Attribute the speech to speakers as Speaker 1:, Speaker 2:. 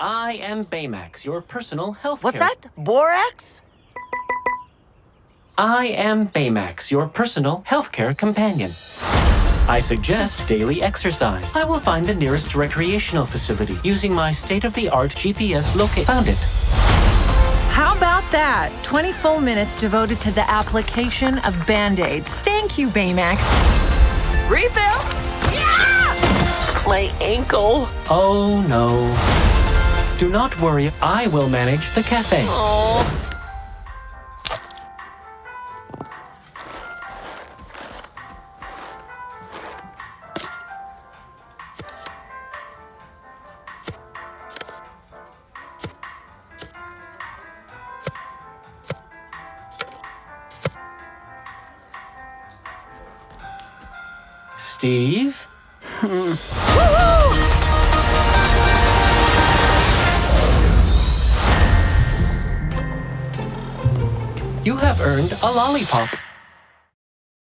Speaker 1: am Baymax, your personal health
Speaker 2: What's that? Borax?
Speaker 1: I am Baymax, your personal healthcare companion. I suggest daily exercise. I will find the nearest recreational facility using my state-of-the-art GPS locate. Found it.
Speaker 3: How about that? 20 full minutes devoted to the application of Band-Aids. Thank you, Baymax. Refill? Yeah!
Speaker 2: My ankle.
Speaker 1: Oh no. Do not worry, I will manage the cafe.
Speaker 2: Oh.
Speaker 1: Steve? You have earned a lollipop.